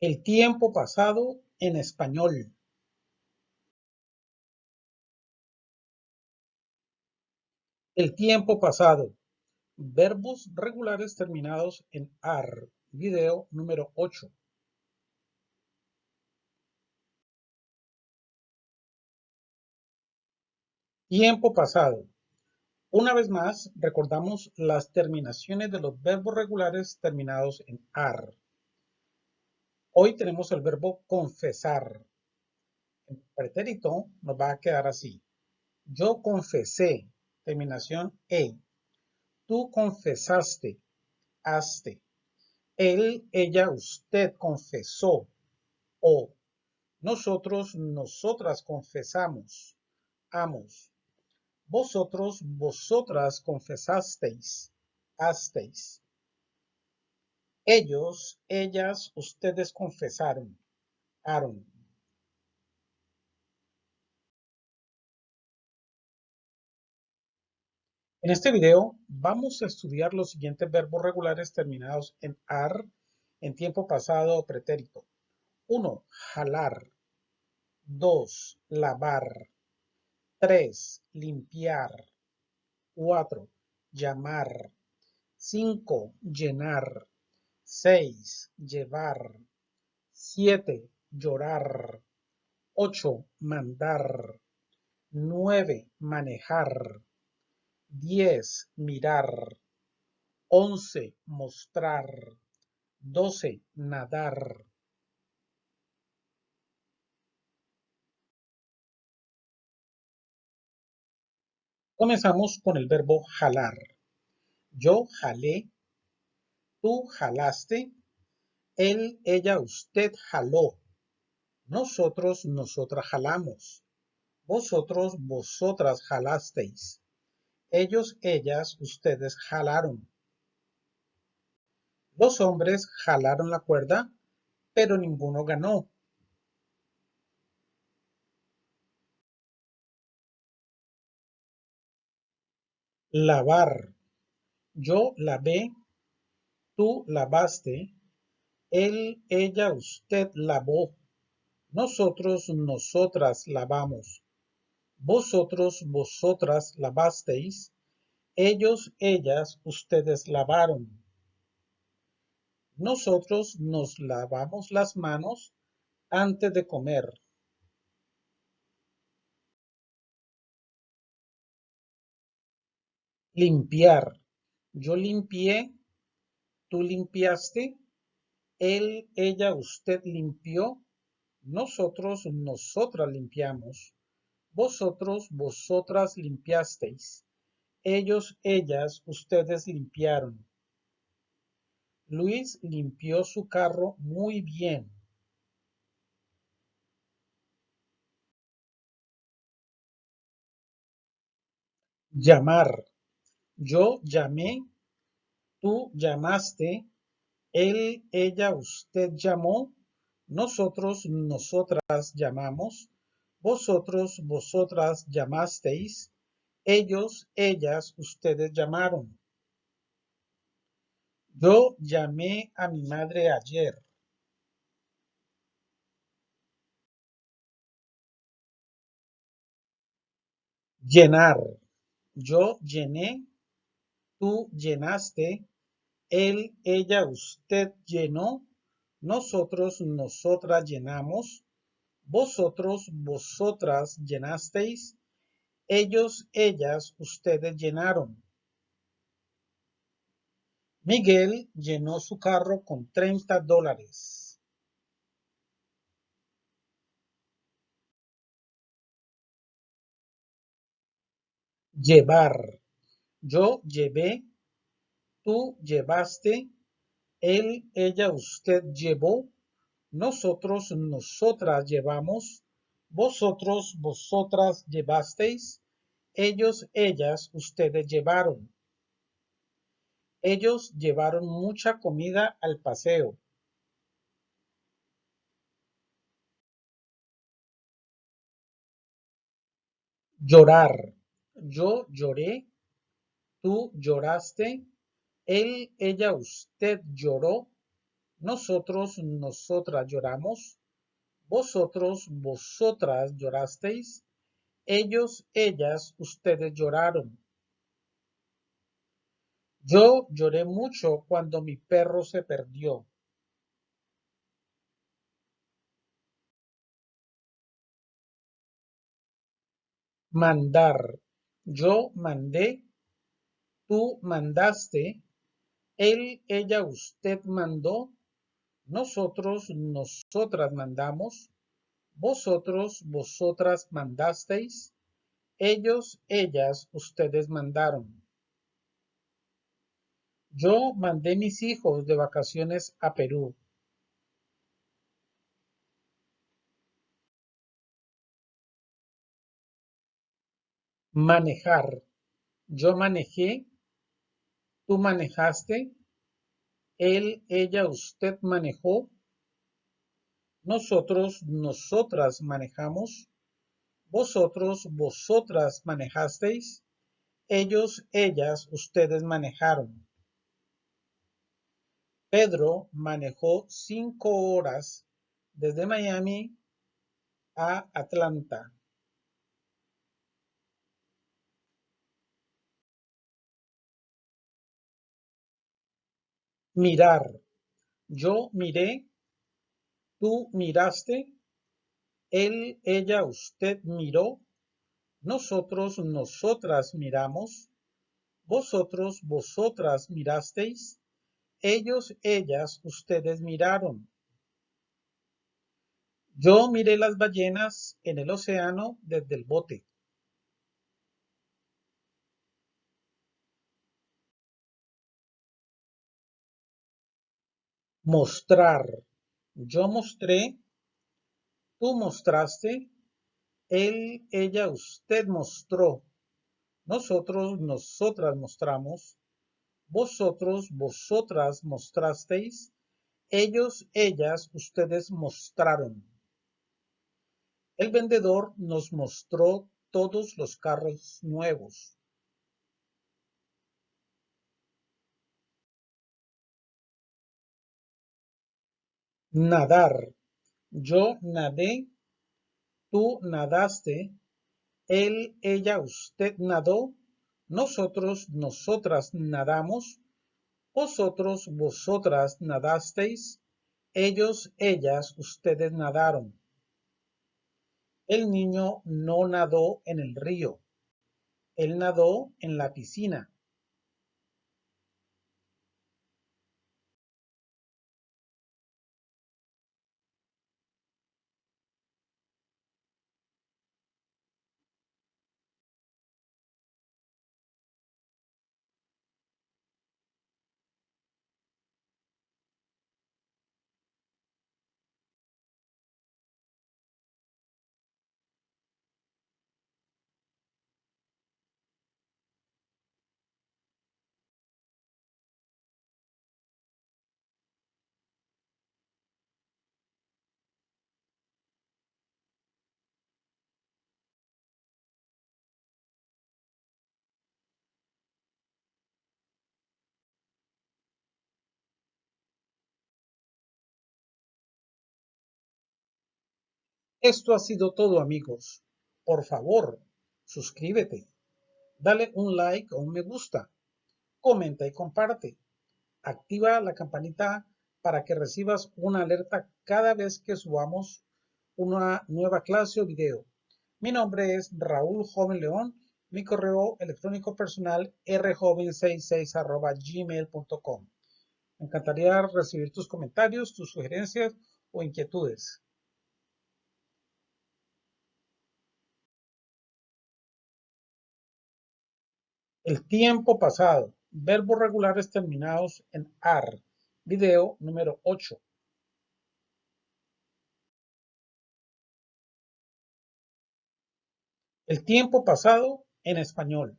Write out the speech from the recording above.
El tiempo pasado en español. El tiempo pasado. Verbos regulares terminados en AR. Video número 8. Tiempo pasado. Una vez más, recordamos las terminaciones de los verbos regulares terminados en AR. Hoy tenemos el verbo confesar. El pretérito nos va a quedar así. Yo confesé, terminación E. Tú confesaste, haste. Él, ella, usted confesó. O nosotros, nosotras confesamos, amos. Vosotros, vosotras confesasteis, hasteis. Ellos, ellas, ustedes confesaron, Aaron. En este video vamos a estudiar los siguientes verbos regulares terminados en AR en tiempo pasado o pretérito. 1. Jalar. 2. Lavar. 3. Limpiar. 4. Llamar. 5. Llenar. 6. Llevar. 7. Llorar. 8. Mandar. 9. Manejar. 10. Mirar. 11. Mostrar. 12. Nadar. Comenzamos con el verbo jalar. Yo jalé, tú jalaste, él, ella, usted jaló. Nosotros, nosotras jalamos. Vosotros, vosotras jalasteis. Ellos, ellas, ustedes jalaron. Los hombres jalaron la cuerda, pero ninguno ganó. Lavar. Yo lavé, tú lavaste, él, ella, usted lavó. Nosotros, nosotras lavamos. Vosotros, vosotras lavasteis. Ellos, ellas, ustedes lavaron. Nosotros nos lavamos las manos antes de comer. Limpiar. Yo limpié, tú limpiaste, él, ella, usted limpió, nosotros, nosotras limpiamos, vosotros, vosotras limpiasteis, ellos, ellas, ustedes limpiaron. Luis limpió su carro muy bien. Llamar. Yo llamé, tú llamaste, él, ella, usted llamó, nosotros, nosotras llamamos, vosotros, vosotras llamasteis, ellos, ellas, ustedes llamaron. Yo llamé a mi madre ayer. Llenar. Yo llené tú llenaste, él, ella, usted llenó, nosotros, nosotras llenamos, vosotros, vosotras llenasteis, ellos, ellas, ustedes llenaron. Miguel llenó su carro con 30 dólares. Llevar. Yo llevé, tú llevaste, él, ella, usted llevó, nosotros, nosotras llevamos, vosotros, vosotras llevasteis, ellos, ellas, ustedes llevaron. Ellos llevaron mucha comida al paseo. Llorar. Yo lloré, tú lloraste, él, ella, usted lloró, nosotros, nosotras lloramos, vosotros, vosotras llorasteis, ellos, ellas, ustedes lloraron. Yo lloré mucho cuando mi perro se perdió. Mandar. Yo mandé, tú mandaste, él, ella, usted mandó, nosotros, nosotras mandamos, vosotros, vosotras mandasteis, ellos, ellas, ustedes mandaron. Yo mandé mis hijos de vacaciones a Perú. Manejar. Yo manejé, tú manejaste, él, ella, usted manejó, nosotros, nosotras manejamos, vosotros, vosotras manejasteis, ellos, ellas, ustedes manejaron. Pedro manejó cinco horas desde Miami a Atlanta. Mirar. Yo miré, tú miraste, él, ella, usted miró, nosotros, nosotras miramos, vosotros, vosotras mirasteis, ellos, ellas, ustedes miraron. Yo miré las ballenas en el océano desde el bote. Mostrar. Yo mostré, tú mostraste, él, ella, usted mostró, nosotros, nosotras mostramos, vosotros, vosotras mostrasteis, ellos, ellas, ustedes mostraron. El vendedor nos mostró todos los carros nuevos. Nadar. Yo nadé, tú nadaste, él, ella, usted nadó, nosotros, nosotras nadamos, vosotros, vosotras nadasteis, ellos, ellas, ustedes nadaron. El niño no nadó en el río, él nadó en la piscina. Esto ha sido todo amigos. Por favor, suscríbete, dale un like o un me gusta, comenta y comparte. Activa la campanita para que recibas una alerta cada vez que subamos una nueva clase o video. Mi nombre es Raúl Joven León. Mi correo electrónico personal rjoven66 gmail.com. Me encantaría recibir tus comentarios, tus sugerencias o inquietudes. El tiempo pasado. Verbos regulares terminados en AR. Video número 8. El tiempo pasado en español.